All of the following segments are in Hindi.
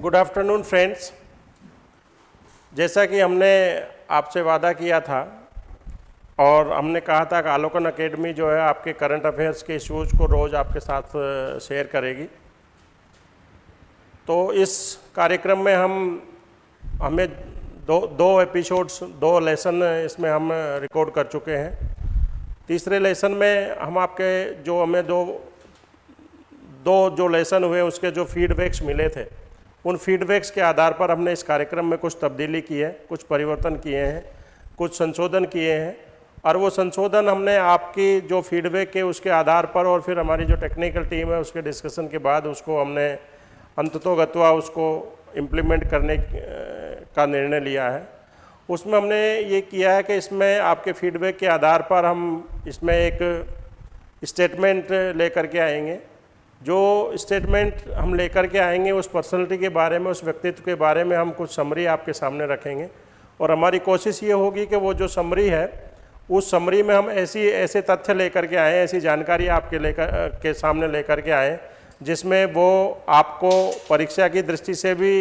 Good afternoon, friends. जैसा कि हमने आपसे वादा किया था और हमने कहा था कि आलोकन अकेडमी जो है आपके करंट अफेयर्स के इश्यूज़ को रोज़ आपके साथ शेयर करेगी। तो इस कार्यक्रम में हम, हमें दो दो एपिसोड्स, दो लेसन इसमें हम रिकॉर्ड कर चुके हैं। तीसरे लेसन में हम आपके जो हमें दो दो जो लेसन हुए, उसके जो फीडबैक्स मिले थे उन फीडबैक्स के आधार पर हमने इस कार्यक्रम में कुछ तब्दीली की है, कुछ परिवर्तन किए हैं, कुछ संशोधन किए हैं और वो संशोधन हमने आपकी जो फीडबैक है उसके आधार पर और फिर हमारी जो टेक्निकल टीम है उसके डिस्कशन के बाद उसको हमने अंततोगत्वा उसको इम्प्लीमेंट करने का निर्णय लिया है। उसमें हमने ये किया है कि इसमें आपके फीडबैक के आधार पर हम इसमें एक स्टेटमेंट लेकर के आएँगे। जो स्टेटमेंट हम लेकर के आएँगे, उस पर्सनलिटी के बारे में, उस व्यक्तित्व के बारे में हम कुछ समरी आपके सामने रखेंगे। और हमारी कोशिश ये होगी कि वो जो समरी है, उस समरी में हम ऐसी, ऐसे तथ्य लेकर के आएँ, ऐसी जानकारी आपके लेकर, के सामने लेकर के आएँ, जिसमें वो आपको परीक्षा की दृष्टि से भी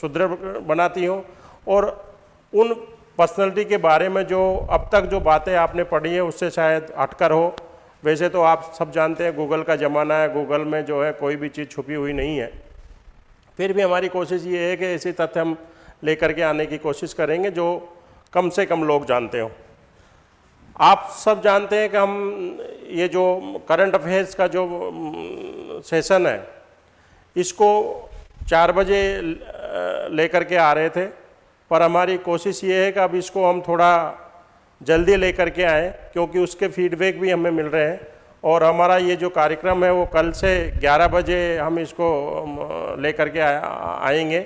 सुदृढ़ बनाती हो। और उन पर्सनलिटी के बारे में जो, अब तक जो बातें आपने पढ़ी हैं, उससे शायद अटकर हो। वैसे तो आप सब जानते हैं गूगल का ज़माना है गूगल में जो है कोई भी चीज़ छुपी हुई नहीं है। फिर भी हमारी कोशिश ये है कि ऐसी तथ्य हम लेकर के आने की कोशिश करेंगे, जो कम से कम लोग जानते हो। आप सब जानते हैं कि हम ये जो करंट अफेयर्स का जो सेशन है, इसको चार बजे लेकर के आ रहे थे। पर हमारी कोशिश ये है कि अब इसको हम थोड़ा जल्दी लेकर के आएँ, क्योंकि उसके फीडबैक भी हमें मिल रहे हैं। और हमारा ये जो कार्यक्रम है, वो कल से 11 बजे हम इसको लेकर के आएँगे।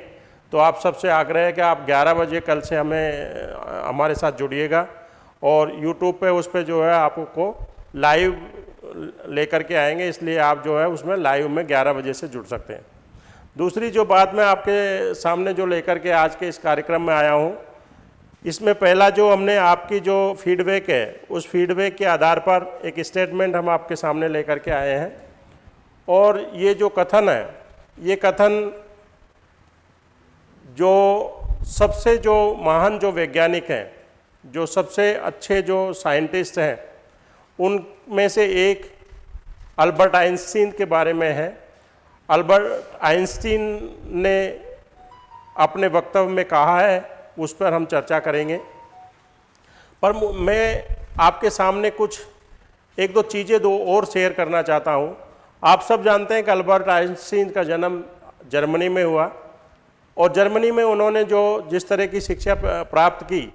तो आप सबसे आग्रह है कि आप 11 बजे कल से हमें हमारे साथ जुड़िएगा। और यूट्यूब पे उस पर जो है, आपको लाइव लेकर के आएँगे। इसलिए आप जो है, उसमें लाइव में 11 बजे से जुड़ सकते हैं। दूसरी जो बात मैं आपके सामने जो लेकर के आज के इस कार्यक्रम में आया हूँ इसमें पहला जो हमने आपकी जो फीडबैक है, उस फीडबैक के आधार पर एक स्टेटमेंट हम आपके सामने लेकर के आए हैं। और ये जो कथन है, ये कथन जो सबसे जो महान जो वैज्ञानिक हैं, जो सबसे अच्छे जो साइंटिस्ट हैं, उनमें से एक अल्बर्ट आइंस्टीन के बारे में है। अल्बर्ट आइंस्टीन ने अपने वक्तव्य में कहा है उस पर हम चर्चा करेंगे। पर मैं आपके सामने कुछ, एक दो चीज़ें दो और शेयर करना चाहता हूँ। आप सब जानते हैं कि अल्बर्ट आइंस्टीन का जन्म जर्मनी में हुआ और जर्मनी में उन्होंने जो, जिस तरह की शिक्षा प्राप्त की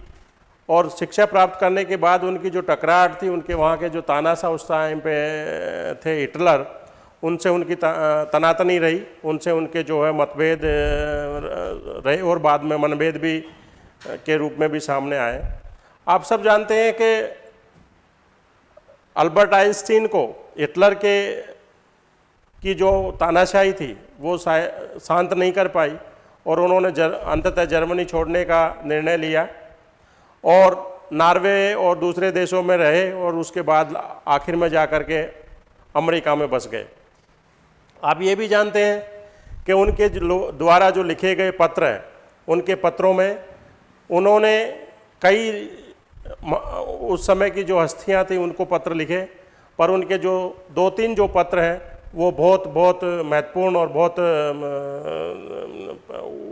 और शिक्षा प्राप्त करने के बाद उनकी जो टकराहट थी, उनके वहाँ के जो तानाशाह उस टाइम पे थे हिटलर, उनसे उनकी तनातनी रही, उनसे उनके जो है मतभेद रहे और बाद में मनभेद भी के रूप में भी सामने आए। आप सब जानते हैं कि अल्बर्ट आइंस्टीन को हिटलर के की जो तानाशाही थी वो शांत नहीं कर पाई और उन्होंने जर, अंततः जर्मनी छोड़ने का निर्णय लिया और नार्वे और दूसरे देशों में रहे और उसके बाद आखिर में जा कर के अमेरिका में बस गए। आप ये भी जानते हैं कि उनके द्वारा जो लिखे गए पत्र हैं उनके पत्रों में उन्होंने कई उस समय की जो हस्तियाँ थी, उनको पत्र लिखे, पर उनके जो दो तीन जो पत्र हैं, वो बहुत बहुत महत्वपूर्ण और बहुत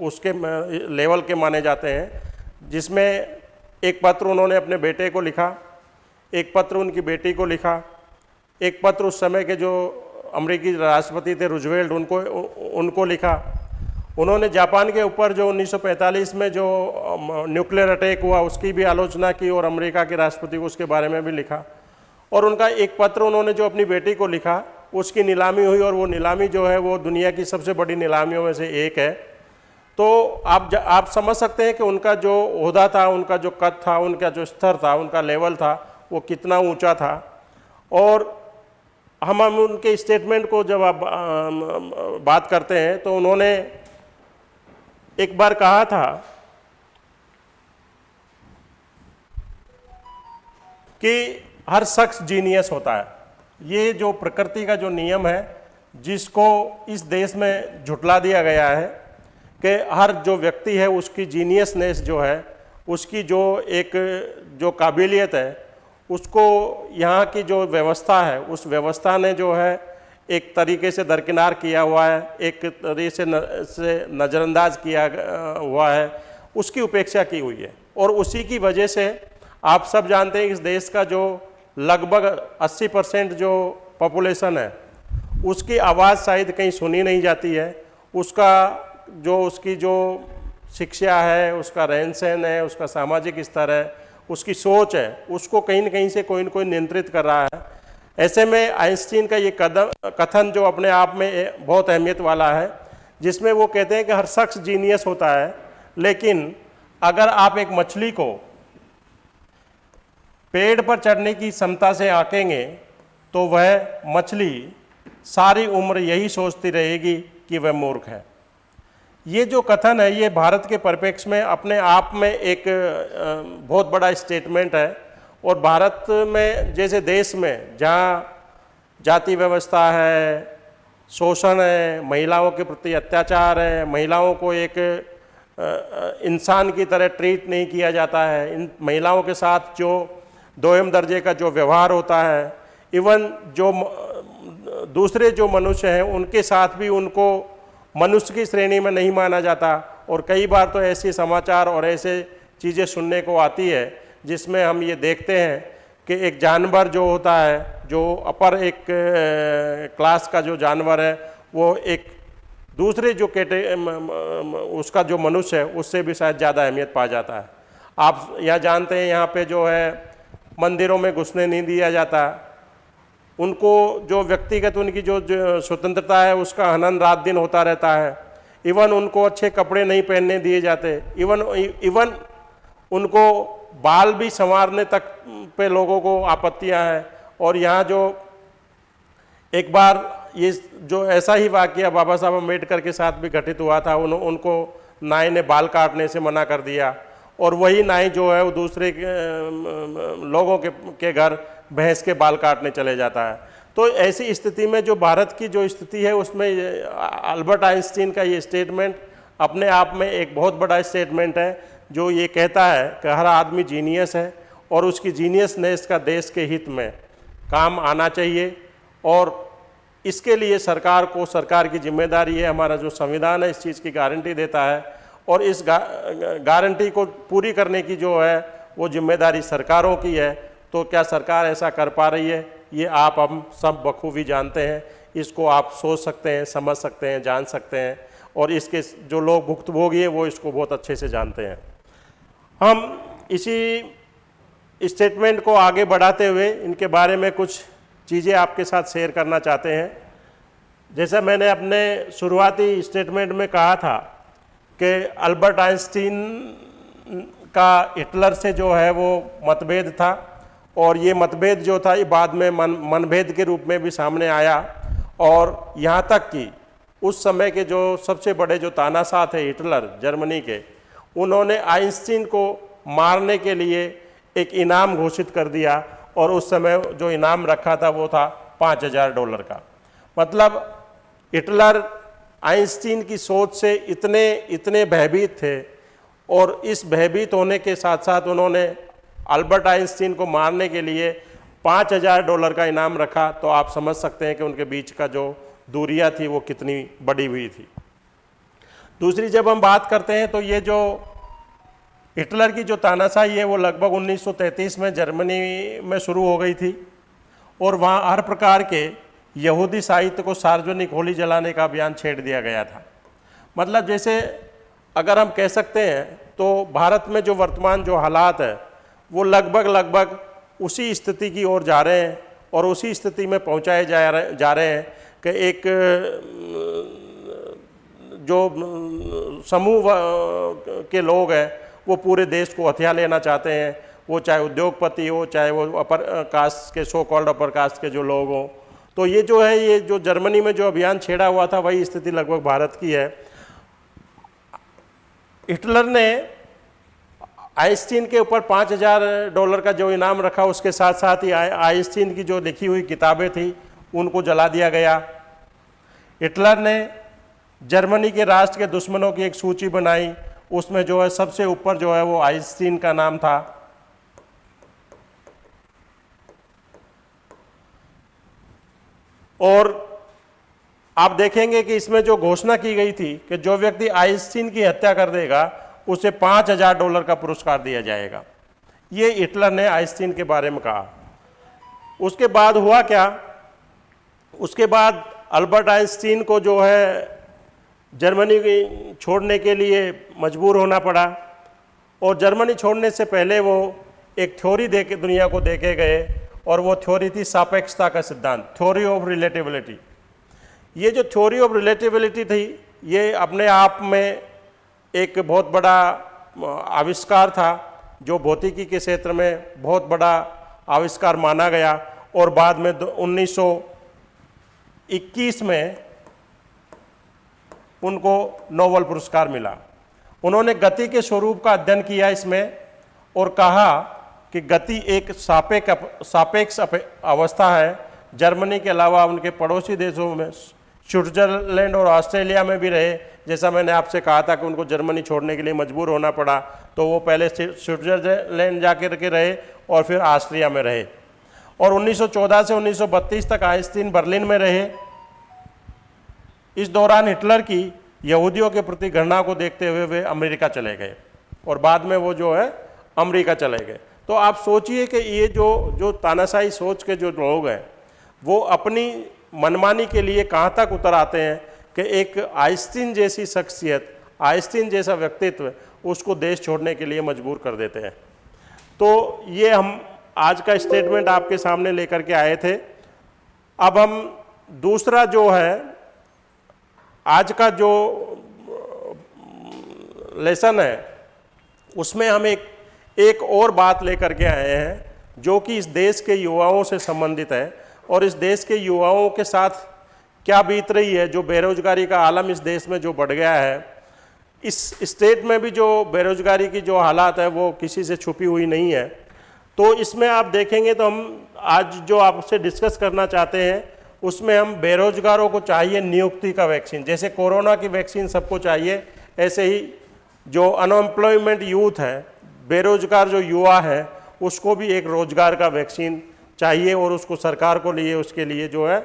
उसके लेवल के माने जाते हैं। जिसमें एक पत्र उन्होंने अपने बेटे को लिखा, एक पत्र उनकी बेटी को लिखा, एक पत्र उस समय के जो अमेरिकी राष्ट्रपति थे, रुजवेल्ट, उनको उनको लिखा उन्होंने जापान के ऊपर जो 1945 में जो न्यूक्लियर अटैक हुआ, उसकी भी आलोचना की और अमेरिका के राष्ट्रपति को उसके बारे में भी लिखा। और उनका एक पत्र उन्होंने जो अपनी बेटी को लिखा, उसकी नीलामी हुई और वो नीलामी जो है वो दुनिया की सबसे बड़ी नीलामियों में से एक है। तो आप आप समझ सकते हैं कि उनका जो अहदा था, उनका जो कद था, उनका जो स्तर था, उनका लेवल था, वो कितना ऊँचा था। और हम हम उनके स्टेटमेंट को जब आप बात करते हैं तो उन्होंने एक बार कहा था कि हर शख्स जीनियस होता है। ये जो प्रकृति का जो नियम है, जिसको इस देश में झुटला दिया गया है कि हर जो व्यक्ति है, उसकी जीनियसनेस जो है, उसकी जो एक जो काबिलियत है, उसको यहाँ की जो व्यवस्था है, उस व्यवस्था ने जो है एक तरीके से दरकिनार किया हुआ है एक तरीके से न, से नज़रअंदाज किया हुआ है उसकी उपेक्षा की हुई है। और उसी की वजह से आप सब जानते हैं इस देश का जो लगभग 80 परसेंट जो पॉपुलेशन है उसकी आवाज़ शायद कहीं सुनी नहीं जाती है। उसका जो उसकी जो शिक्षा है उसका रहन सहन है उसका सामाजिक स्तर है उसकी सोच है उसको कहीं न कहीं से कोई न कोई नियंत्रित कर रहा है। ऐसे में आइंस्टीन का ये कदम कथन जो अपने आप में बहुत अहमियत वाला है, जिसमें वो कहते हैं कि हर शख्स जीनियस होता है, लेकिन अगर आप एक मछली को पेड़ पर चढ़ने की क्षमता से आंकेंगे तो वह मछली सारी उम्र यही सोचती रहेगी कि वह मूर्ख है। ये जो कथन है, ये भारत के परिप्रेक्ष्य में अपने आप में एक बहुत बड़ा स्टेटमेंट है। और भारत में, जैसे देश में, जहाँ जाति व्यवस्था है, शोषण है, महिलाओं के प्रति अत्याचार है, महिलाओं को एक इंसान की तरह ट्रीट नहीं किया जाता है। इन महिलाओं के साथ जो दोयम दर्जे का जो व्यवहार होता है, इवन जो दूसरे जो मनुष्य हैं, उनके साथ भी उनको मनुष्य की श्रेणी में नहीं माना जाता। और कई बार तो ऐसे समाचार और ऐसे चीज़ें सुनने को आती है जिसमें हम ये देखते हैं कि एक जानवर जो होता है जो अपर एक क्लास का जो जानवर है वो एक दूसरे जो कैटे उसका जो मनुष्य है उससे भी शायद ज़्यादा अहमियत पा जाता है। आप यह जानते हैं यहाँ पे जो है मंदिरों में घुसने नहीं दिया जाता। उनको जो व्यक्तिगत उनकी जो, जो स्वतंत्रता है उसका हनन रात दिन होता रहता है। इवन उनको अच्छे कपड़े नहीं पहनने दिए जाते। इवन इवन उनको बाल भी संवारने तक पे लोगों को आपत्तियाँ हैं। और यहाँ जो एक बार ये जो ऐसा ही वाक्य बाबा साहब अंबेडकर के साथ भी घटित हुआ था उन, उनको नाई ने बाल काटने से मना कर दिया। और वही नाई जो है वो दूसरे के, लोगों के के घर भैंस के बाल काटने चले जाता है। तो ऐसी स्थिति में जो भारत की जो स्थिति है उसमें अल्बर्ट आइंस्टीन का ये स्टेटमेंट अपने आप में एक बहुत बड़ा स्टेटमेंट है। जो ये कहता है कि हर आदमी जीनियस है और उसकी जीनियसनेस का देश के हित में काम आना चाहिए और इसके लिए सरकार को सरकार की ज़िम्मेदारी है हमारा जो संविधान है इस चीज़ की गारंटी देता है और इस गा, गारंटी को पूरी करने की जो है वो ज़िम्मेदारी सरकारों की है। तो क्या सरकार ऐसा कर पा रही है? ये आप हम सब बखूबी जानते हैं। इसको आप सोच सकते हैं समझ सकते हैं जान सकते हैं और इसके जो लोग भुक्तभोगी हैं वो इसको बहुत अच्छे से जानते हैं। हम इसी स्टेटमेंट को आगे बढ़ाते हुए इनके बारे में कुछ चीज़ें आपके साथ शेयर करना चाहते हैं। जैसा मैंने अपने शुरुआती स्टेटमेंट में कहा था कि अल्बर्ट आइंस्टीन का हिटलर से जो है वो मतभेद था और ये मतभेद जो था, ये बाद में मन, मनभेद के रूप में भी सामने आया और यहाँ तक कि उस समय के जो सबसे बड़े जो तानाशाह थे हिटलर, जर्मनी के उन्होंने आइंस्टीन को मारने के लिए एक इनाम घोषित कर दिया और उस समय जो इनाम रखा था वो था पाँच हज़ार डॉलर का। मतलब हिटलर आइंस्टीन की सोच से इतने इतने भयभीत थे और इस भयभीत होने के साथ साथ उन्होंने अल्बर्ट आइंस्टीन को मारने के लिए पाँच हज़ार डॉलर का इनाम रखा। तो आप समझ सकते हैं कि उनके बीच का जो दूरियाँ थी वो कितनी बड़ी हुई थी। दूसरी जब हम बात करते हैं तो ये जो हिटलर की जो तानाशाही है, वो लगभग 1933 में जर्मनी में शुरू हो गई थी और वहाँ हर प्रकार के यहूदी साहित्य को सार्वजनिक होली जलाने का अभियान छेड़ दिया गया था। मतलब जैसे अगर हम कह सकते हैं तो भारत में जो वर्तमान जो हालात है, वो लगभग लगभग उसी स्थिति की ओर जा रहे हैं और उसी स्थिति में पहुँचाए जा रहे जा रहे हैं कि एक जो समूह के लोग हैं, वो पूरे देश को हथियार लेना चाहते हैं। वो चाहे उद्योगपति हो, चाहे वो अपर कास्ट के सो कॉल्ड अपर कास्ट के जो लोग हों। तो ये जो है, ये जो जर्मनी में जो अभियान छेड़ा हुआ था, वही स्थिति लगभग भारत की है। हिटलर ने आइंस्टीन के ऊपर पाँच हज़ार डॉलर का जो इनाम रखा, उसके साथ साथ ही आइंस्टीन की जो लिखी हुई किताबें थी, उनको जला दिया गया। हिटलर ने जर्मनी के राष्ट्र के दुश्मनों की एक सूची बनाई। उसमें जो है, सबसे ऊपर जो है, वो आइंस्टीन का नाम था। और आप देखेंगे कि इसमें जो घोषणा की गई थी कि जो व्यक्ति आइंस्टीन की हत्या कर देगा, उसे पाँच हज़ार डॉलर का पुरस्कार दिया जाएगा। ये हिटलर ने आइंस्टीन के बारे में कहा। उसके बाद हुआ क्या? उसके बाद अल्बर्ट आइंस्टीन को जो है जर्मनी छोड़ने के लिए मजबूर होना पड़ा और जर्मनी छोड़ने से पहले वो एक थ्योरी दे के दुनिया को देखे गए और वो थ्योरी थी सापेक्षता का सिद्धांत, थ्योरी ऑफ़ रिलेटिबिलिटी। ये जो थ्योरी ऑफ़ रिलेटिबिलिटी थी, ये अपने आप में एक बहुत बड़ा आविष्कार था, जो भौतिकी के क्षेत्र में बहुत बड़ा आविष्कार माना गया और बाद में 1921 में उनको नोबल पुरस्कार मिला। उन्होंने गति के स्वरूप का अध्ययन किया इसमें और कहा कि गति एक सापेक्ष सापेक्ष अवस्था है। जर्मनी के अलावा उनके पड़ोसी देशों में स्विट्जरलैंड और ऑस्ट्रेलिया में भी रहे। जैसा मैंने आपसे कहा था कि उनको जर्मनी छोड़ने के लिए मजबूर होना पड़ा तो वो पहले स्विट्जरलैंड जाकर के रहे और फिर ऑस्ट्रिया में रहे। और 1914 से 1932 तक आइंस्टीन बर्लिन में रहे। इस दौरान हिटलर की यहूदियों के प्रति घृणा को देखते हुए वे अमेरिका चले गए और बाद में वो जो है अमेरिका चले गए। तो आप सोचिए कि ये जो जो तानाशाही सोच के जो लोग हैं, वो अपनी मनमानी के लिए कहाँ तक उतर आते हैं कि एक आइस्टीन जैसी शख्सियत, आइस्टीन जैसा व्यक्तित्व उसको देश छोड़ने के लिए मजबूर कर देते हैं। तो ये हम आज का स्टेटमेंट आपके सामने लेकर के आए थे। अब हम दूसरा जो है आज का जो, लेसन है, उसमें हम एक एक और बात लेकर के आए हैं, जो कि इस देश के युवाओं से संबंधित है, और इस देश के युवाओं के साथ क्या बीत रही है, जो बेरोजगारी का आलम इस देश में जो बढ़ गया है, इस स्टेट में भी जो बेरोजगारी की जो हालात है, वो किसी से छुपी हुई नहीं है। तो इसमें आप देखेंगे तो हम आज जो आपसे डिस्कस करना चाहते हैं उसमें हम बेरोजगारों को चाहिए नियुक्ति का वैक्सीन। जैसे कोरोना की वैक्सीन सबको चाहिए, ऐसे ही जो अनएम्प्लॉयमेंट यूथ है, बेरोजगार जो युवा है, उसको भी एक रोज़गार का वैक्सीन चाहिए और उसको सरकार को लिए, उसके लिए जो है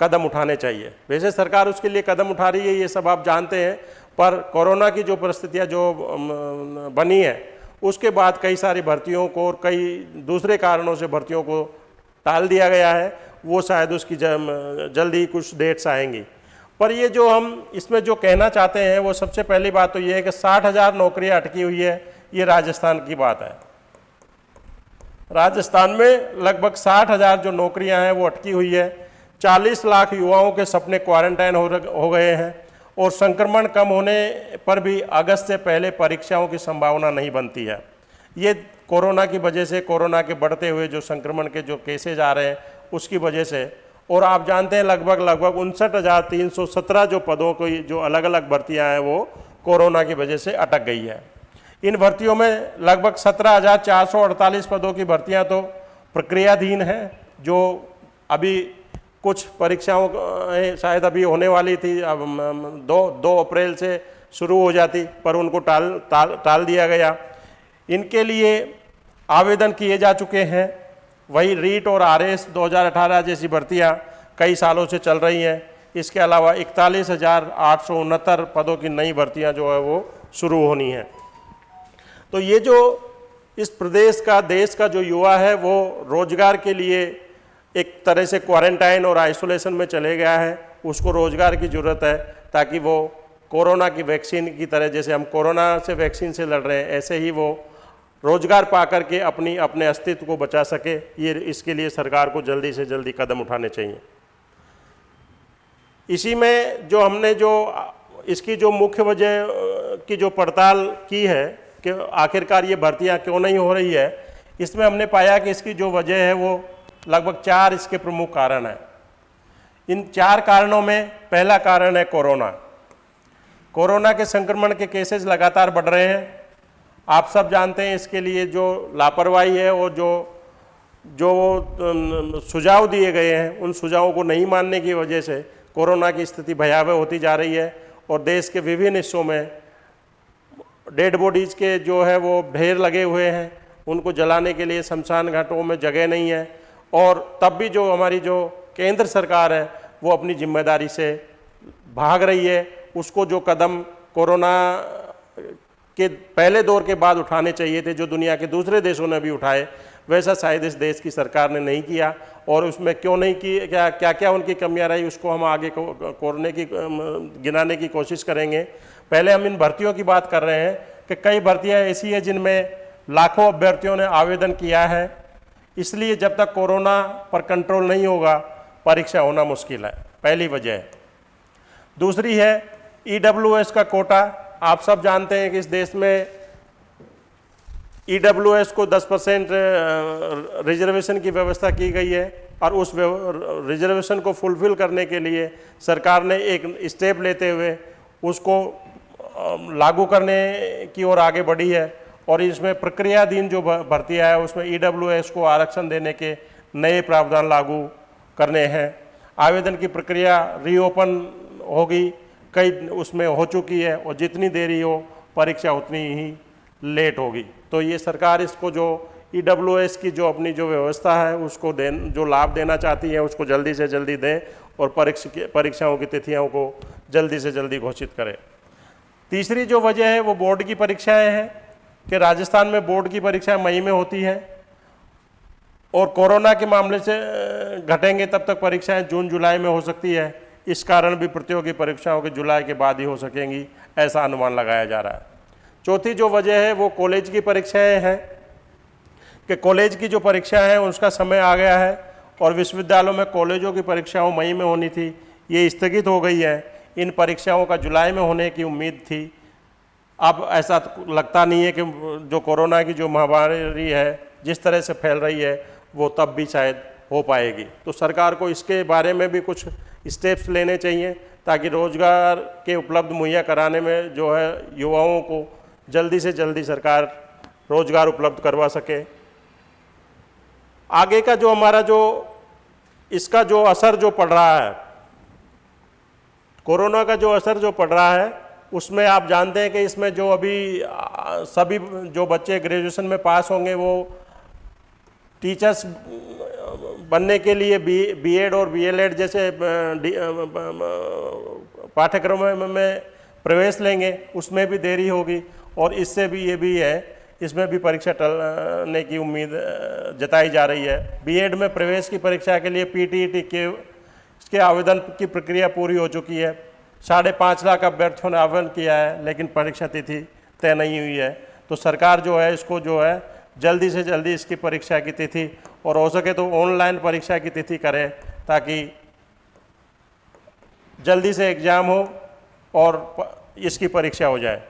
कदम उठाने चाहिए। वैसे सरकार उसके लिए कदम उठा रही है, ये सब आप जानते हैं, पर कोरोना की जो परिस्थितियाँ, जो बनी है, उसके बाद कई सारी भर्तियों को और कई दूसरे कारणों से भर्तियों को टाल दिया गया है। वो शायद उसकी जल्दी कुछ डेट्स आएँगी। पर ये जो हम इसमें जो कहना चाहते हैं, वो सबसे पहली बात तो ये है कि साठ हज़ार नौकरियाँ अटकी हुई है, ये राजस्थान की बात है। राजस्थान में लगभग साठ हज़ार जो नौकरियाँ हैं, वो अटकी हुई है। चालीस लाख युवाओं के सपने क्वारंटाइन हो हो गए हैं और संक्रमण कम होने पर भी अगस्त से पहले परीक्षाओं की संभावना नहीं बनती है। ये कोरोना की वजह से, कोरोना के बढ़ते हुए जो संक्रमण के जो केसेज आ रहे हैं उसकी वजह से। और आप जानते हैं लगभग लगभग उनसठ हज़ार तीन सौ सत्रह जो पदों की, जो अलग अलग भर्तियाँ हैं वो कोरोना की वजह से अटक गई है। इन भर्तियों में लगभग सत्रह हज़ार चार सौ अड़तालीस पदों की भर्तियाँ तो प्रक्रियाधीन हैं, जो अभी कुछ परीक्षाओं शायद अभी होने वाली थी, अब दो दो अप्रैल से शुरू हो जाती, पर उनको टाल टाल टाल दिया गया। इनके लिए आवेदन किए जा चुके हैं। वही रीट और आर एस दो हज़ार अठारह जैसी भर्तियाँ कई सालों से चल रही हैं। इसके अलावा इकतालीस पदों की नई भर्तियाँ जो है वो शुरू होनी हैं। तो ये जो इस प्रदेश का, देश का जो युवा है, वो रोज़गार के लिए एक तरह से क्वारंटाइन और आइसोलेशन में चले गया है। उसको रोज़गार की ज़रूरत है ताकि वो कोरोना की वैक्सीन की तरह, जैसे हम कोरोना से वैक्सीन से लड़ रहे हैं, ऐसे ही वो रोज़गार पा करके अपनी, अपने अस्तित्व को बचा सके, ये, इसके लिए सरकार को जल्दी से जल्दी कदम उठाने चाहिए। इसी में जो हमने जो, इसकी जो मुख्य वजह, की जो पड़ताल की है कि आखिरकार ये भर्तियाँ क्यों नहीं हो रही है, इसमें हमने पाया कि इसकी जो वजह है वो लगभग चार इसके प्रमुख कारण हैं। इन चार कारणों में पहला कारण है कोरोना। कोरोना के संक्रमण के केसेस लगातार बढ़ रहे हैं। आप सब जानते हैं इसके लिए जो लापरवाही है और जो जो सुझाव दिए गए हैं, उन सुझावों को नहीं मानने की वजह से कोरोना की स्थिति भयावह होती जा रही है और देश के विभिन्न हिस्सों में डेड बॉडीज़ के जो है वो ढेर लगे हुए हैं, उनको जलाने के लिए शमशान घाटों में जगह नहीं है और तब भी जो हमारी जो केंद्र सरकार है, वो अपनी ज़िम्मेदारी से भाग रही है। उसको जो कदम कोरोना के पहले दौर के बाद उठाने चाहिए थे, जो दुनिया के दूसरे देशों ने भी उठाए, वैसा शायद इस देश की सरकार ने नहीं किया। और उसमें क्यों नहीं की, क्या क्या क्या उनकी कमियाँ रही, उसको हम आगे कोरने की गिनाने की कोशिश करेंगे। पहले हम इन भर्तियों की बात कर रहे हैं कि कई भर्तियाँ ऐसी हैं जिनमें लाखों अभ्यर्थियों ने आवेदन किया है। इसलिए जब तक कोरोना पर कंट्रोल नहीं होगा, परीक्षा होना मुश्किल है। पहली वजह। दूसरी है ईडब्ल्यूएस का कोटा। आप सब जानते हैं कि इस देश में ईडब्ल्यूएस को 10 परसेंट रिजर्वेशन की व्यवस्था की गई है और उस रिजर्वेशन को फुलफिल करने के लिए सरकार ने एक स्टेप लेते हुए उसको लागू करने की ओर आगे बढ़ी है और इसमें प्रक्रियाधीन जो भर्ती है, उसमें ईडब्ल्यूएस को आरक्षण देने के नए प्रावधान लागू करने हैं। आवेदन की प्रक्रिया रीओपन होगी। कई उसमें हो चुकी है और जितनी देरी हो, परीक्षा उतनी ही लेट होगी। तो ये सरकार इसको जो ई e की जो अपनी जो व्यवस्था है, उसको दे जो लाभ देना चाहती है, उसको जल्दी से जल्दी दें और परीक्षा, परीक्षाओं की तिथियों को जल्दी से जल्दी घोषित करें। तीसरी जो वजह है, वो बोर्ड की परीक्षाएँ हैं कि राजस्थान में बोर्ड की परीक्षाएँ मई में होती हैं और कोरोना के मामले से घटेंगे तब तक परीक्षाएँ जून जुलाई में हो सकती है। इस कारण भी प्रतियोगी परीक्षाओं के जुलाई के बाद ही हो सकेंगी, ऐसा अनुमान लगाया जा रहा है। चौथी जो वजह है, वो कॉलेज की परीक्षाएँ हैं। कि कॉलेज की जो परीक्षा है, उसका समय आ गया है और विश्वविद्यालयों में कॉलेजों की परीक्षाओं मई में होनी थी, ये स्थगित हो गई है। इन परीक्षाओं का जुलाई में होने की उम्मीद थी। अब ऐसा लगता नहीं है कि जो कोरोना की जो महामारी है, जिस तरह से फैल रही है, वो तब भी शायद हो पाएगी। तो सरकार को इसके बारे में भी कुछ स्टेप्स लेने चाहिए ताकि रोज़गार के उपलब्ध मुहैया कराने में जो है युवाओं को जल्दी से जल्दी सरकार रोज़गार उपलब्ध करवा सके। आगे का जो हमारा जो, इसका जो असर जो पड़ रहा है, कोरोना का जो असर जो पड़ रहा है, उसमें आप जानते हैं कि इसमें जो अभी सभी जो बच्चे ग्रेजुएशन में पास होंगे वो टीचर्स बनने के लिए बी एड और बी एल एड जैसे पाठ्यक्रम में प्रवेश लेंगे, उसमें भी देरी होगी और इससे भी ये भी है, इसमें भी परीक्षा टलने की उम्मीद जताई जा रही है। बीएड में प्रवेश की परीक्षा के लिए पीटीईटी के इसके आवेदन की प्रक्रिया पूरी हो चुकी है। साढ़े पाँच लाख अभ्यर्थियों ने आवेदन किया है, लेकिन परीक्षा तिथि तय नहीं हुई है। तो सरकार जो है, इसको जो है जल्दी से जल्दी इसकी परीक्षा की तिथि और हो सके तो ऑनलाइन परीक्षा की तिथि करें ताकि जल्दी से एग्ज़ाम हो और इसकी परीक्षा हो जाए।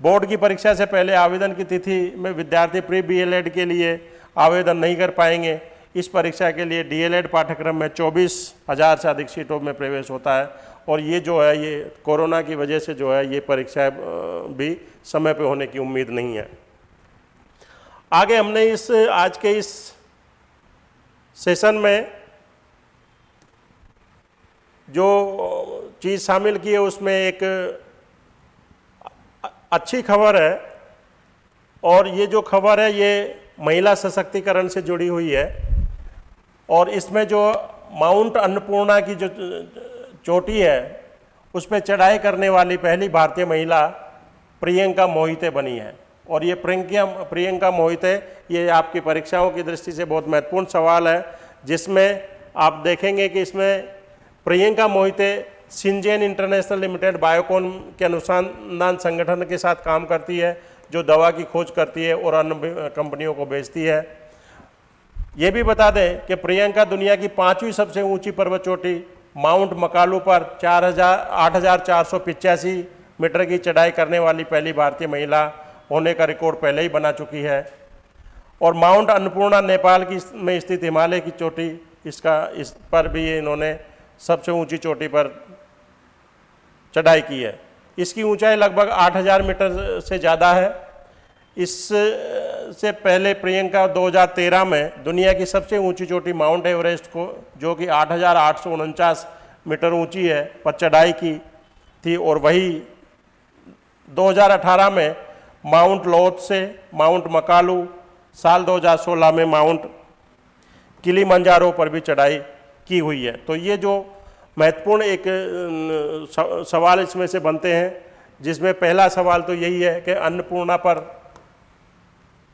बोर्ड की परीक्षा से पहले आवेदन की तिथि में विद्यार्थी प्री बी के लिए आवेदन नहीं कर पाएँगे। इस परीक्षा के लिए डीएलएड पाठ्यक्रम में चौबीस हज़ार से अधिक सीटों में प्रवेश होता है और ये जो है, ये कोरोना की वजह से जो है, ये परीक्षा भी समय पे होने की उम्मीद नहीं है। आगे हमने इस, आज के इस सेशन में जो चीज़ शामिल की है, उसमें एक अच्छी खबर है। और ये जो खबर है, ये महिला सशक्तिकरण से जुड़ी हुई है। और इसमें जो माउंट अन्नपूर्णा की जो चोटी है उस पर चढ़ाई करने वाली पहली भारतीय महिला प्रियंका मोहिते बनी है। और ये प्रियंका प्रियंका मोहिते ये आपकी परीक्षाओं की दृष्टि से बहुत महत्वपूर्ण सवाल है, जिसमें आप देखेंगे कि इसमें Priyanka Mohite Syngene international limited Biocon के अनुसंधान संगठन के साथ काम करती है, जो दवा की खोज करती है और अन्य कंपनियों को बेचती है। ये भी बता दें कि प्रियंका दुनिया की पांचवी सबसे ऊँची पर्वत चोटी, माउंट मकालू पर चार हज़ार, आठ हज़ार चार सौ पिचासी मीटर की चढ़ाई करने वाली पहली भारतीय महिला होने का रिकॉर्ड पहले ही बना चुकी है। और माउंट अन्नपूर्णा नेपाल की में स्थित हिमालय की चोटी, इसका, इस पर भी इन्होंने सबसे ऊँची चोटी पर चढ़ाई की है। इसकी ऊंचाई लगभग 8000 मीटर से ज़्यादा है। इस से पहले प्रियंका 2013 में दुनिया की सबसे ऊँची चोटी माउंट एवरेस्ट को, जो कि आठ हज़ार आठ सौ उनचास मीटर ऊँची है, पर चढ़ाई की थी। और वही 2018 में माउंट लोथ से माउंट मकालू, साल 2016 में माउंट किली मंजारो पर भी चढ़ाई की हुई है। तो ये जो महत्वपूर्ण एक सवाल इसमें से बनते हैं, जिसमें पहला सवाल तो यही है कि अन्नपूर्णा पर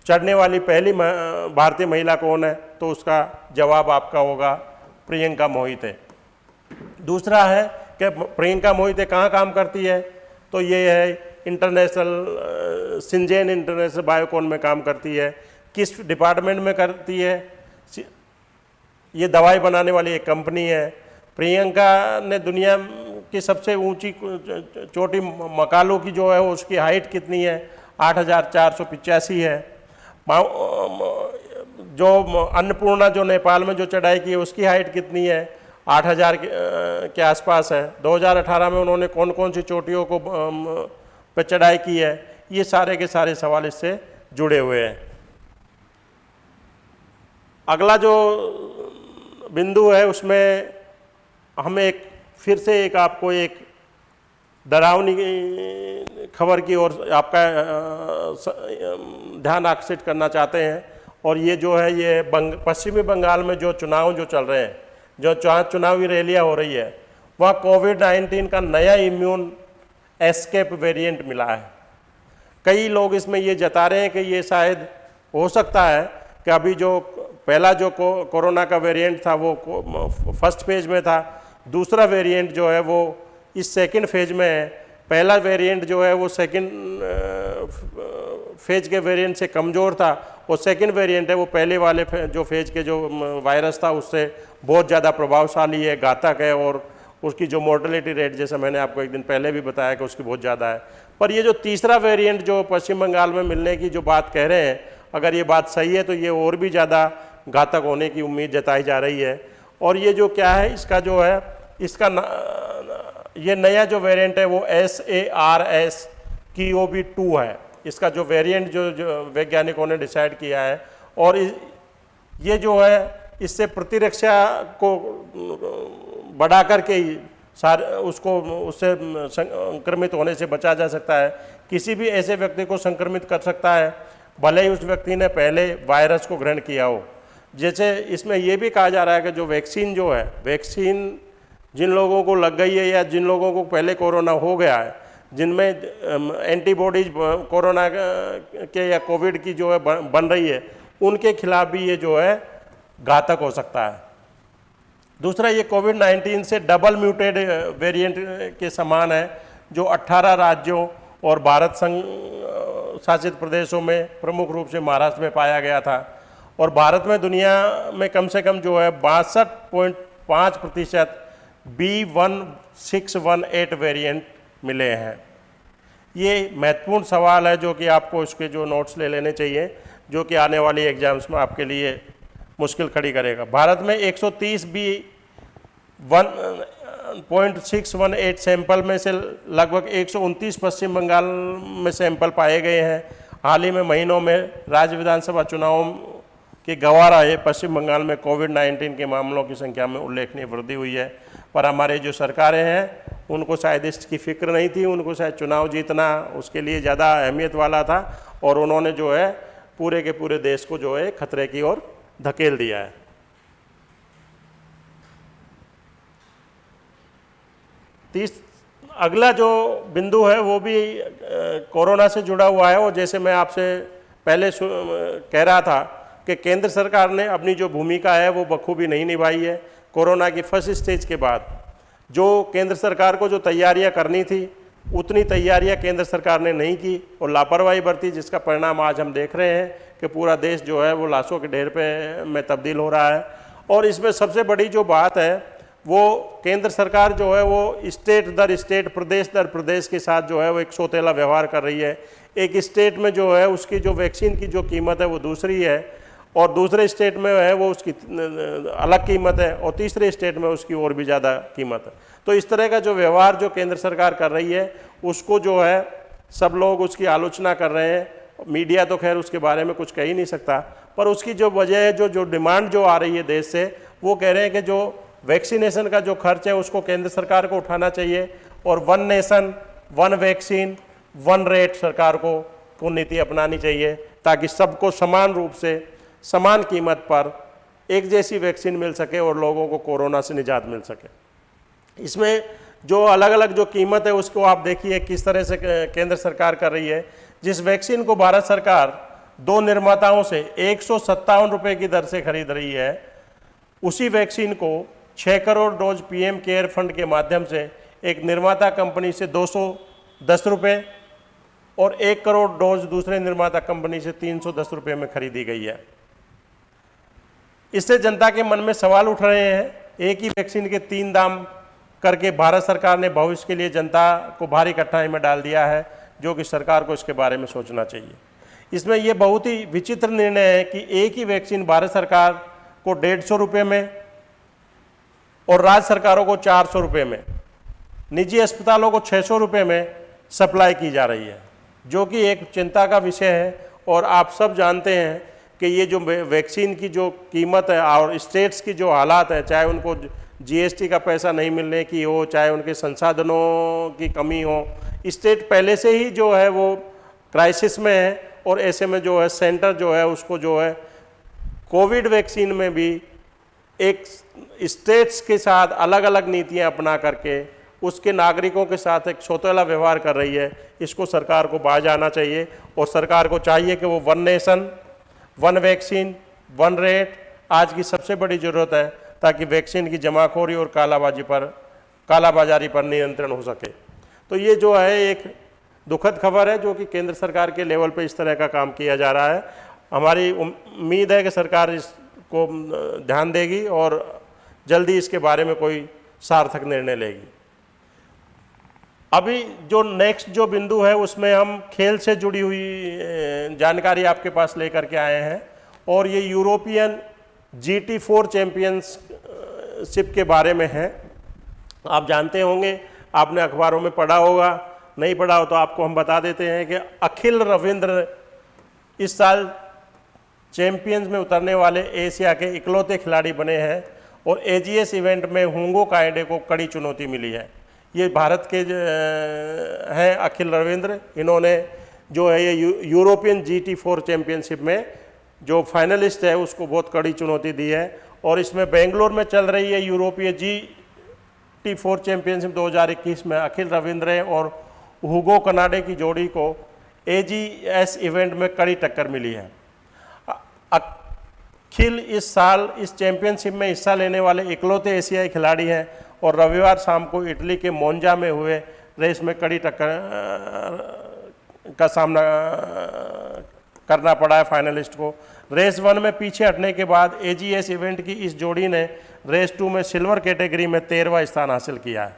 चढ़ने वाली पहली भारतीय महिला कौन है? तो उसका जवाब आपका होगा प्रियंका मोहिते। दूसरा है कि प्रियंका मोहिते कहाँ काम करती है? तो ये है इंटरनेशनल सिंजेन इंटरनेशनल बायोकॉन में काम करती है, किस डिपार्टमेंट में करती है ये दवाई बनाने वाली एक कंपनी है। प्रियंका ने दुनिया की सबसे ऊँची चोटी मकालों की जो है, उसकी हाइट कितनी है? आठ हज़ार चार सौ पिचासी है। जो अन्नपूर्णा जो नेपाल में जो चढ़ाई की है, उसकी हाइट कितनी है? आठ हज़ार के आसपास है। 2018 में उन्होंने कौन कौन सी चोटियों को पे चढ़ाई की है, ये सारे के सारे सवाल इससे जुड़े हुए हैं। अगला जो बिंदु है, उसमें हम एक, फिर से एक आपको एक डरावनी खबर की ओर आपका ध्यान आकर्षित करना चाहते हैं। और ये जो है, ये बंग, पश्चिमी बंगाल में जो चुनाव जो चल रहे हैं, जो चुनावी रैलियाँ हो रही है, वहाँ कोविड 19 का नया इम्यून एस्केप वेरिएंट मिला है। कई लोग इसमें ये जता रहे हैं कि ये शायद हो सकता है कि अभी जो पहला जो को, कोरोना का वेरिएंट था वो फ़र्स्ट फ़ेज़ में था। दूसरा वेरिएंट जो है वो इस सेकंड फ़ेज़ में है। पहला वेरिएंट जो है वो सेकंड फ़ेज़ के वेरिएंट से कमज़ोर था। और सेकंड वेरिएंट है वो पहले वाले जो फ़ेज़ के जो वायरस था उससे बहुत ज़्यादा प्रभावशाली है घातक है और उसकी जो मोर्टलिटी रेट जैसे मैंने आपको एक दिन पहले भी बताया कि उसकी बहुत ज़्यादा है। पर ये जो तीसरा वेरिएंट जो पश्चिम बंगाल में मिलने की जो बात कह रहे हैं अगर ये बात सही है तो ये और भी ज़्यादा घातक होने की उम्मीद जताई जा रही है। और ये जो क्या है इसका जो है इसका न, ये नया जो वेरिएंट है वो एस ए आर एस की ओ बी टू है। इसका जो वेरिएंट जो, जो वैज्ञानिकों ने डिसाइड किया है और ये जो है इससे प्रतिरक्षा को बढ़ा करके ही सार, उसको, उससे संक्रमित होने से बचा जा सकता है। किसी भी ऐसे व्यक्ति को संक्रमित कर सकता है, भले ही उस व्यक्ति ने पहले वायरस को ग्रहण किया हो। जैसे इसमें यह भी कहा जा रहा है कि जो वैक्सीन जो है, वैक्सीन जिन लोगों को लग गई है या जिन लोगों को पहले कोरोना हो गया है, जिनमें एंटीबॉडीज कोरोना के या कोविड की जो है बन रही है, उनके खिलाफ भी ये जो है घातक हो सकता है। दूसरा, ये कोविड 19 से डबल म्यूटेड वेरिएंट के समान है, जो 18 राज्यों और भारत संघ शासित प्रदेशों में प्रमुख रूप से महाराष्ट्र में पाया गया था। और भारत में दुनिया में कम से कम जो है बासठ पॉइंट पाँच प्रतिशत B one six one eight variant मिले हैं। ये महत्वपूर्ण सवाल है जो कि आपको इसके जो नोट्स ले लेने चाहिए, जो कि आने वाली एग्ज़ाम्स में आपके लिए मुश्किल खड़ी करेगा। भारत में 130 B one, point six one eight sample में से लगभग एक सौ उनतीस पश्चिम बंगाल में सैंपल पाए गए हैं। हाल ही में महीनों में राज्य विधानसभा चुनावों के गवाह रहे पश्चिम बंगाल में कोविड 19 के मामलों की संख्या में उल्लेखनीय वृद्धि हुई है। पर हमारे जो सरकारें हैं, उनको शायद इसकी फ़िक्र नहीं थी, उनको शायद चुनाव जीतना उसके लिए ज़्यादा अहमियत वाला था और उन्होंने जो है पूरे के पूरे देश को जो है खतरे की ओर धकेल दिया है। तीस, अगला जो बिंदु है, वो भी कोरोना से जुड़ा हुआ है, और जैसे मैं आपसे पहले कह रहा था कि केंद्र सरकार ने अपनी जो भूमिका है, वो बखूबी नहीं निभाई है। कोरोना की फ़र्स्ट स्टेज के बाद जो केंद्र सरकार को जो तैयारियाँ करनी थी, उतनी तैयारियाँ केंद्र सरकार ने नहीं की, और लापरवाही बरती, जिसका परिणाम आज हम देख रहे हैं। कि पूरा देश जो है वो लाशों के ढेर पे में तब्दील हो रहा है। और इसमें सबसे बड़ी जो बात है, वो केंद्र सरकार जो है वो स्टेट दर स्टेट, प्रदेश दर प्रदेश के साथ जो है वो एक सौतेला व्यवहार कर रही है। एक स्टेट में जो है उसकी जो वैक्सीन की जो कीमत है वो दूसरी है और दूसरे स्टेट में है वो उसकी, अलग कीमत है और तीसरे स्टेट में उसकी और भी ज़्यादा कीमत है। तो इस तरह का जो व्यवहार जो केंद्र सरकार कर रही है, उसको जो है सब लोग उसकी आलोचना कर रहे हैं। मीडिया तो खैर उसके बारे में कुछ कह ही नहीं सकता, पर उसकी जो वजह है, जो जो डिमांड जो आ रही है देश से, वो कह रहे हैं कि जो वैक्सीनेशन का जो खर्च है, उसको केंद्र सरकार को उठाना चाहिए और one nation, one vaccine, one rate सरकार को को नीति अपनानी चाहिए ताकि सबको समान रूप से, समान कीमत पर एक जैसी वैक्सीन मिल सके और लोगों को कोरोना से निजात मिल सके। इसमें जो अलग अलग जो कीमत है, उसको आप देखिए किस तरह से केंद्र सरकार कर रही है। जिस वैक्सीन को भारत सरकार दो निर्माताओं से एक सौ सत्तावन रुपए की दर से खरीद रही है, उसी वैक्सीन को छः crore dose PM care fund के माध्यम से एक निर्माता कंपनी से दो रुपये और एक करोड़ डोज दूसरे निर्माता कंपनी से तीन सौ में खरीदी गई है। इससे जनता के मन में सवाल उठ रहे हैं, एक ही वैक्सीन के तीन दाम करके भारत सरकार ने भविष्य के लिए जनता को भारी कठिनाई में डाल दिया है। जो कि सरकार को इसके बारे में सोचना चाहिए। इसमें यह बहुत ही विचित्र निर्णय है कि एक ही वैक्सीन भारत सरकार को डेढ़ सौ रुपये में और राज्य सरकारों को चार सौ रुपये में, निजी अस्पतालों को छः सौ रुपये में सप्लाई की जा रही है, जो कि एक चिंता का विषय है। और आप सब जानते हैं कि ये जो वैक्सीन की जो कीमत है और स्टेट्स की जो हालात है, चाहे उनको जीएसटी का पैसा नहीं मिलने की हो, चाहे उनके संसाधनों की कमी हो, स्टेट पहले से ही जो है वो क्राइसिस में है और ऐसे में जो है सेंटर जो है उसको जो है कोविड वैक्सीन में भी एक स्टेट्स के साथ अलग अलग नीतियाँ अपना करके उसके नागरिकों के साथ एक सौतेला व्यवहार कर रही है। इसको सरकार को बाज आना चाहिए और सरकार को चाहिए कि वो one nation, one vaccine, one rate, आज की सबसे बड़ी ज़रूरत है। ताकि वैक्सीन की जमाखोरी और कालाबाजी पर, कालाबाजारी पर नियंत्रण हो सके। तो ये जो है, एक दुखद खबर है, जो कि केंद्र सरकार के लेवल पर इस तरह का काम किया जा रहा है। हमारी उम्मीद है कि सरकार इसको ध्यान देगी और जल्दी इसके बारे में कोई सार्थक निर्णय लेगी। अभी जो नेक्स्ट जो बिंदु है, उसमें हम खेल से जुड़ी हुई जानकारी आपके पास लेकर के आए हैं। और ये European G T four championship के बारे में है। आप जानते होंगे, आपने अखबारों में पढ़ा होगा, नहीं पढ़ा हो तो आपको हम बता देते हैं कि अखिल रविंद्र इस साल चैंपियंस में उतरने वाले एशिया के इकलौते खिलाड़ी बने हैं और एजीएस इवेंट में हुंगो कायडे को कड़ी चुनौती मिली है। ये भारत के हैं अखिल रविंद्र। इन्होंने जो है ये European G T four championship में जो फाइनलिस्ट है, उसको बहुत कड़ी चुनौती दी है। और इसमें बेंगलोर में चल रही है यूरोपीय जी टी फोर चैम्पियनशिप 2021 में अखिल रविंद्र और हुगो कनाडे की जोड़ी को ए जी एस इवेंट में कड़ी टक्कर मिली है। अखिल इस साल, इस चैम्पियनशिप में हिस्सा लेने वाले इकलौते एशियाई खिलाड़ी हैं और रविवार शाम को इटली के मोन्जा में हुए रेस में कड़ी टक्कर का सामना करना पड़ा है फाइनलिस्ट को। रेस वन में पीछे हटने के बाद एजीएस इवेंट की इस जोड़ी ने रेस टू में सिल्वर कैटेगरी में तेरहवा स्थान हासिल किया है।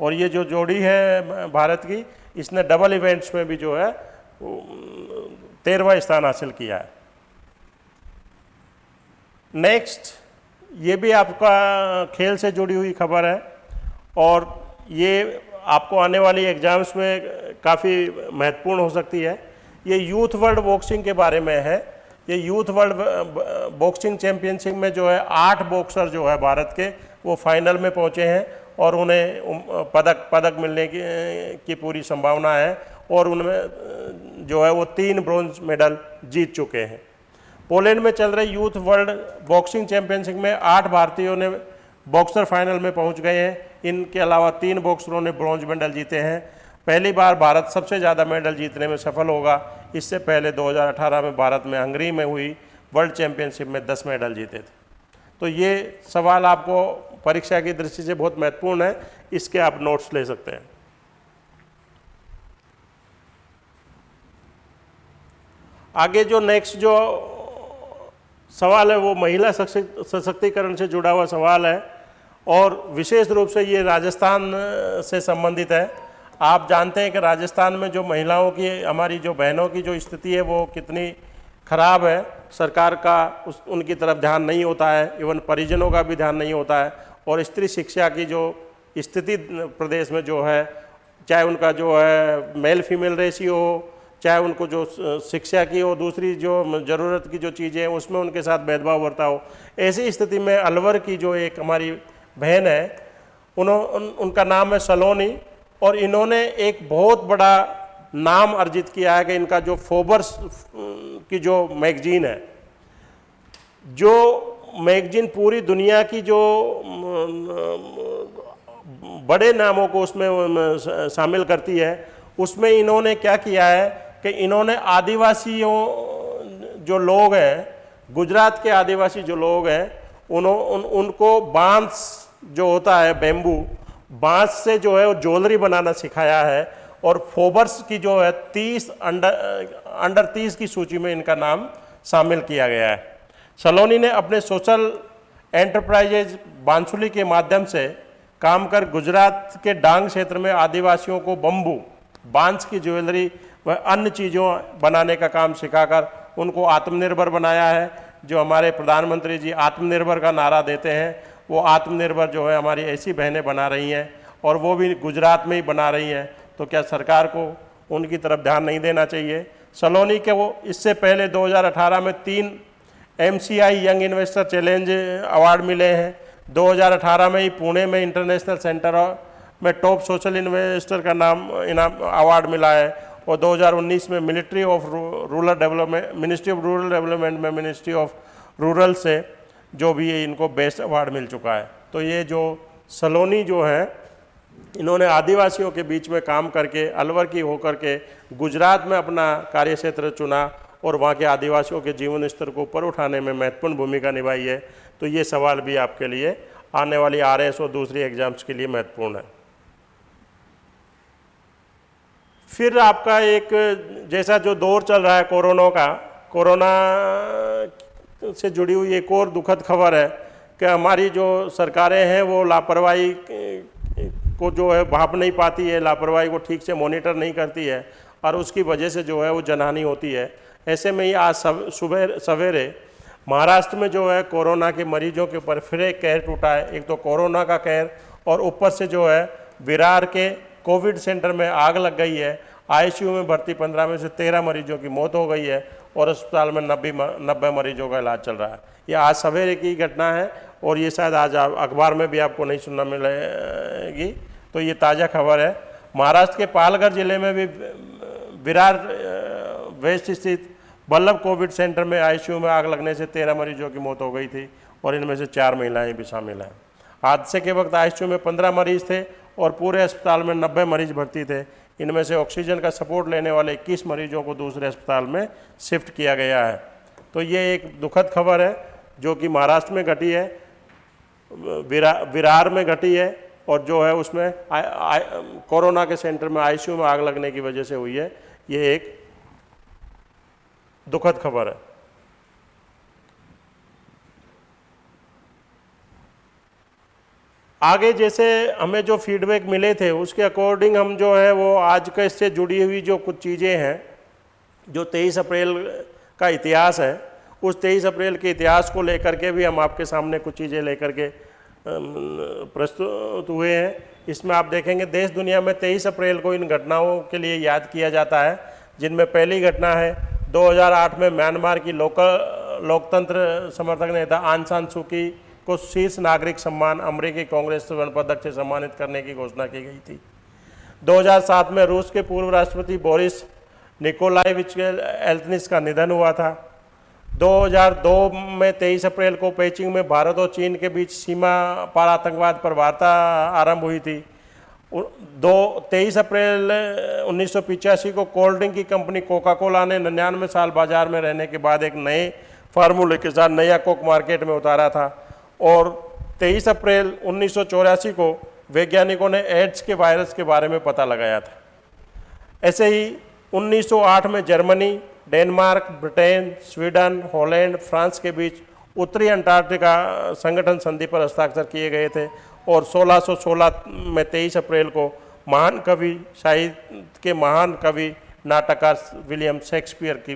और ये जो जोड़ी है भारत की, इसने डबल इवेंट्स में भी जो है तेरहवा स्थान हासिल किया है। नेक्स्ट ये भी आपका खेल से जुड़ी हुई खबर है। और ये आपको आने वाली एग्ज़ाम्स में काफ़ी महत्वपूर्ण हो सकती है। ये यूथ वर्ल्ड बॉक्सिंग के बारे में है। ये यूथ वर्ल्ड बॉक्सिंग चैम्पियनशिप में जो है आठ बॉक्सर जो है भारत के, वो फाइनल में पहुँचे हैं और उन्हें पदक पदक मिलने की की पूरी संभावना है और उनमें, जो है वो तीन ब्रॉन्ज मेडल जीत चुके हैं। पोलैंड में चल रहे यूथ वर्ल्ड बॉक्सिंग चैंपियनशिप में आठ भारतीयों ने बॉक्सर फाइनल में पहुँच गए हैं। इनके अलावा तीन बॉक्सरों ने ब्रॉन्ज मेडल जीते हैं। पहली बार भारत सबसे ज़्यादा मेडल जीतने में सफल होगा। इससे पहले 2018 में भारत में हंगरी में हुई वर्ल्ड चैंपियनशिप में 10 मेडल जीते थे। तो ये सवाल आपको परीक्षा की दृष्टि से बहुत महत्वपूर्ण है। इसके आप नोट्स ले सकते हैं। आगे जो नेक्स्ट जो सवाल है, वो महिला सशक्तिकरण से जुड़ा हुआ सवाल है और विशेष रूप से ये राजस्थान से संबंधित है। आप जानते हैं कि राजस्थान में जो महिलाओं की हमारी जो बहनों की जो स्थिति है वो कितनी ख़राब है। सरकार का उस उनकी तरफ़ ध्यान नहीं होता है इवन परिजनों का भी ध्यान नहीं होता है। और स्त्री शिक्षा की जो स्थिति प्रदेश में जो है चाहे उनका जो है मेल फीमेल रेशियो हो चाहे उनको जो शिक्षा की हो दूसरी जो ज़रूरत की जो चीज़ें हैं उसमें उनके साथ भेदभाव बरता हो। ऐसी स्थिति में अलवर की जो एक हमारी बहन है उन्हों उन, उनका नाम है सलोनी। और इन्होंने एक बहुत बड़ा नाम अर्जित किया है कि इनका जो फोबर्स की जो मैगजीन है जो मैगजीन पूरी दुनिया की जो बड़े नामों को उसमें शामिल करती है उसमें इन्होंने क्या किया है कि इन्होंने आदिवासियों जो लोग हैं गुजरात के आदिवासी जो लोग हैं उन, उनको बाँस जो होता है बेम्बू बाँस से जो है वो ज्वेलरी बनाना सिखाया है और फोबर्स की जो है तीस अंडर अंडर तीस की सूची में इनका नाम शामिल किया गया है। सलोनी ने अपने सोशल एंटरप्राइजेज बांसुली के माध्यम से काम कर गुजरात के डांग क्षेत्र में आदिवासियों को बम्बू, बाँस की ज्वेलरी व अन्य चीज़ों बनाने का काम सिखाकर उनको आत्मनिर्भर बनाया है, जो हमारे प्रधानमंत्री जी आत्मनिर्भर का नारा देते हैं। वो आत्मनिर्भर जो है हमारी ऐसी बहनें बना रही हैं और वो भी गुजरात में ही बना रही हैं। तो क्या सरकार को उनकी तरफ़ ध्यान नहीं देना चाहिए? सलोनी के वो इससे पहले 2018 में तीन MCI young investor challenge award मिले हैं। 2018 में ही पुणे में इंटरनेशनल सेंटर में टॉप सोशल इन्वेस्टर का नाम, इनाम अवार्ड मिला है और 2019 में military of rural development ministry of rural development में मिनिस्ट्री ऑफ़ रूरल से जो भी इनको बेस्ट अवार्ड मिल चुका है। तो ये जो सलोनी जो है, इन्होंने आदिवासियों के बीच में काम करके, अलवर की होकर के गुजरात में अपना कार्य क्षेत्र चुना और वहाँ के आदिवासियों के जीवन स्तर को ऊपर उठाने में महत्वपूर्ण भूमिका निभाई है। तो ये सवाल भी आपके लिए आने वाली आर और दूसरी एग्ज़ाम्स के लिए महत्वपूर्ण है। फिर आपका एक जैसा जो दौर चल रहा है कोरोना का, कोरोना से जुड़ी हुई एक और दुखद खबर है कि हमारी जो सरकारें हैं, वो लापरवाही को जो है भाप नहीं पाती है, लापरवाही को ठीक से मॉनिटर नहीं करती है और उसकी वजह से जो है वो जनहानि होती है। ऐसे में ही आज सुबह, सवेरे महाराष्ट्र में जो है कोरोना के मरीजों के ऊपर फिर एक कहर टूटा है। एक तो कोरोना का कहर और ऊपर से जो है विरार के कोविड सेंटर में आग लग गई है। आईसीयू में भर्ती पंद्रह में से तेरह मरीजों की मौत हो गई है। और अस्पताल में नब्बे नब्बे मरीजों का इलाज चल रहा है। ये आज सवेरे की घटना है और ये शायद आज अखबार में भी आपको नहीं सुनना मिलेगी। तो ये ताज़ा खबर है। महाराष्ट्र के पालघर ज़िले में भी, विरार वेस्ट स्थित बल्लभ कोविड सेंटर में आईसीयू में आग लगने से तेरह मरीजों की मौत हो गई थी और इनमें से चार महिलाएँ भी शामिल हैं। हादसे के वक्त आईसीयू में पंद्रह मरीज़ थे और पूरे अस्पताल में नब्बे मरीज़ भर्ती थे। इनमें से ऑक्सीजन का सपोर्ट लेने वाले इक्कीस मरीजों को दूसरे अस्पताल में शिफ्ट किया गया है। तो ये एक दुखद खबर है, जो कि महाराष्ट्र में घटी है, विरा, विरार में घटी है, और जो है उसमें कोरोना के सेंटर में आईसीयू में आग लगने की वजह से हुई है। ये एक दुखद खबर है। आगे जैसे हमें जो फीडबैक मिले थे, उसके अकॉर्डिंग हम जो है वो आज का इससे जुड़ी हुई जो कुछ चीज़ें हैं, जो 23 अप्रैल का इतिहास है, उस 23 अप्रैल के इतिहास को लेकर के भी हम आपके सामने कुछ चीज़ें लेकर के प्रस्तुत हुए हैं। इसमें आप देखेंगे, देश दुनिया में 23 अप्रैल को इन घटनाओं के लिए याद किया जाता है, जिनमें पहली घटना है 2008 में म्यांमार की लोकल, लोकतंत्र समर्थक नेता आन सान सूकी को शीर्ष नागरिक सम्मान अमरीकी कांग्रेस स्वर्ण पदक से सम्मानित करने की घोषणा की गई थी। 2007 में रूस के पूर्व राष्ट्रपति बोरिस निकोलाइविच एल्तनिस का निधन हुआ था। 2002 में 23 अप्रैल को पेचिंग में भारत और चीन के बीच सीमा पार आतंकवाद पर वार्ता आरंभ हुई थी। दो, तेईस अप्रैल, उन्नीस को कोल्ड ड्रिंक की कंपनी कोका कोला ने निन्यानवे साल बाज़ार में रहने के बाद एक नए फार्मूले के साथ नया कोक मार्केट में उतारा था। और 23 अप्रैल उन्नीस सौ चौरासी को वैज्ञानिकों ने एड्स के वायरस के बारे में पता लगाया था। ऐसे ही 1908 में Germany, Denmark, Britain, Sweden, Holland, France के बीच उत्तरी अंटार्कटिका संगठन संधि पर हस्ताक्षर किए गए थे और 1616 में 23 अप्रैल को महान कवि, साहित्य के महान कवि, नाटककार विलियम शेक्सपियर की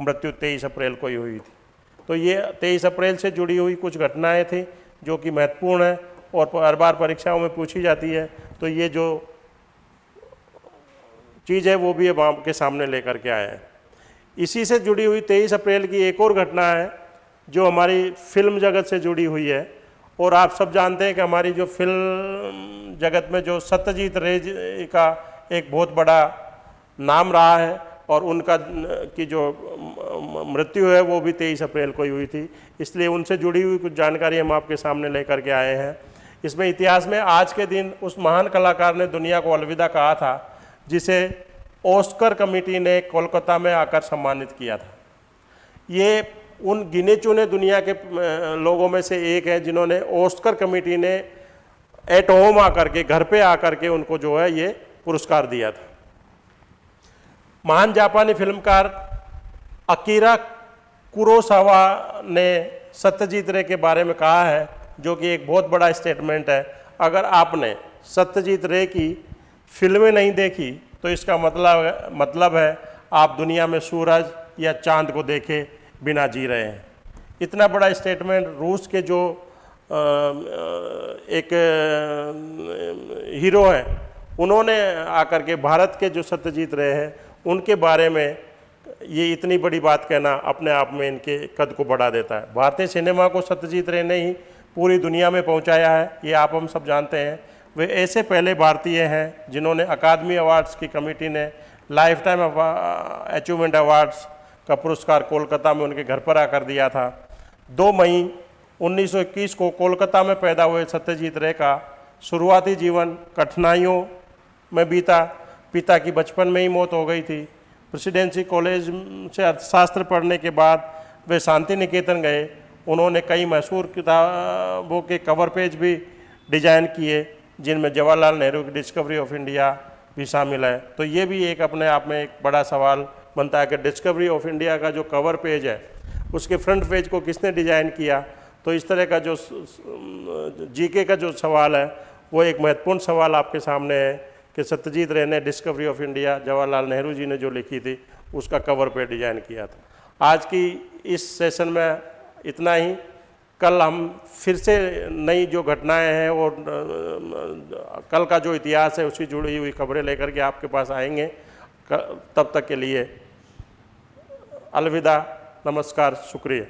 मृत्यु 23 अप्रैल को ही हुई थी। तो ये 23 अप्रैल से जुड़ी हुई कुछ घटनाएँ थी, जो कि महत्वपूर्ण है और हर बार परीक्षाओं में पूछी जाती है। तो ये जो चीज़ है, वो भी अब आपके सामने लेकर के आए हैं। इसी से जुड़ी हुई 23 अप्रैल की एक और घटना है, जो हमारी फ़िल्म जगत से जुड़ी हुई है। और आप सब जानते हैं कि हमारी जो फ़िल्म जगत में जो सत्यजीत रे का एक बहुत बड़ा नाम रहा है और उनका, की जो मृत्यु है, वो भी तेईस अप्रैल को ही हुई थी। इसलिए उनसे जुड़ी हुई कुछ जानकारी हम आपके सामने लेकर के आए हैं। इसमें इतिहास में आज के दिन उस महान कलाकार ने दुनिया को अलविदा कहा था, जिसे ओस्कर कमेटी ने कोलकाता में आकर सम्मानित किया था। ये उन गिने चुने दुनिया के लोगों में से एक है, जिन्होंने ओस्कर कमेटी ने एट होम आकर के, घर पे आकर के उनको जो है ये पुरस्कार दिया था। महान जापानी फिल्मकार अकीरा कुरोसावा ने सत्यजीत रे के बारे में कहा है, जो कि एक बहुत बड़ा स्टेटमेंट है। अगर आपने सत्यजीत रे की फ़िल्में नहीं देखी तो इसका मतलब मतलब है, आप दुनिया में सूरज या चाँद को देखे बिना जी रहे हैं। इतना बड़ा स्टेटमेंट रूस के जो एक हीरो हैं, उन्होंने आकर के भारत के जो सत्यजीत रहे हैं उनके बारे में ये इतनी बड़ी बात कहना अपने आप में इनके कद को बढ़ा देता है। भारतीय सिनेमा को सत्यजीत रे ने ही पूरी दुनिया में पहुँचाया है, ये आप हम सब जानते हैं। वे ऐसे पहले भारतीय हैं जिन्होंने अकादमी अवार्ड्स की कमेटी ने लाइफ टाइम अचीवमेंट अवार्ड्स का पुरस्कार कोलकाता में उनके घर पर आकर दिया था। दो मई 1921 को कोलकाता में पैदा हुए सत्यजीत रे का शुरुआती जीवन कठिनाइयों में बीता। पिता की बचपन में ही मौत हो गई थी प्रेसिडेंसी कॉलेज से अर्थशास्त्र पढ़ने के बाद वे शांति निकेतन गए उन्होंने कई मशहूर किताबों के कवर पेज भी डिज़ाइन किए जिनमें जवाहरलाल नेहरू की डिस्कवरी ऑफ़ इंडिया भी शामिल है तो ये भी एक अपने आप में एक बड़ा सवाल बनता है कि डिस्कवरी ऑफ़ इंडिया का जो कवर पेज है उसके फ्रंट पेज को किसने डिज़ाइन किया तो इस तरह का जो जीके का जो सवाल है वो एक महत्वपूर्ण सवाल आपके सामने है कि सत्यजीत रे ने discovery of India Jawaharlal Nehru ji ने जो लिखी थी, उसका कवर पे डिज़ाइन किया था। आज की इस सेशन में इतना ही। कल हम फिर से नई जो घटनाएँ हैं और कल का जो इतिहास है, उसकी जुड़ी हुई खबरें लेकर के आपके पास आएँगे। तब तक के लिए अलविदा, नमस्कार, शुक्रिया।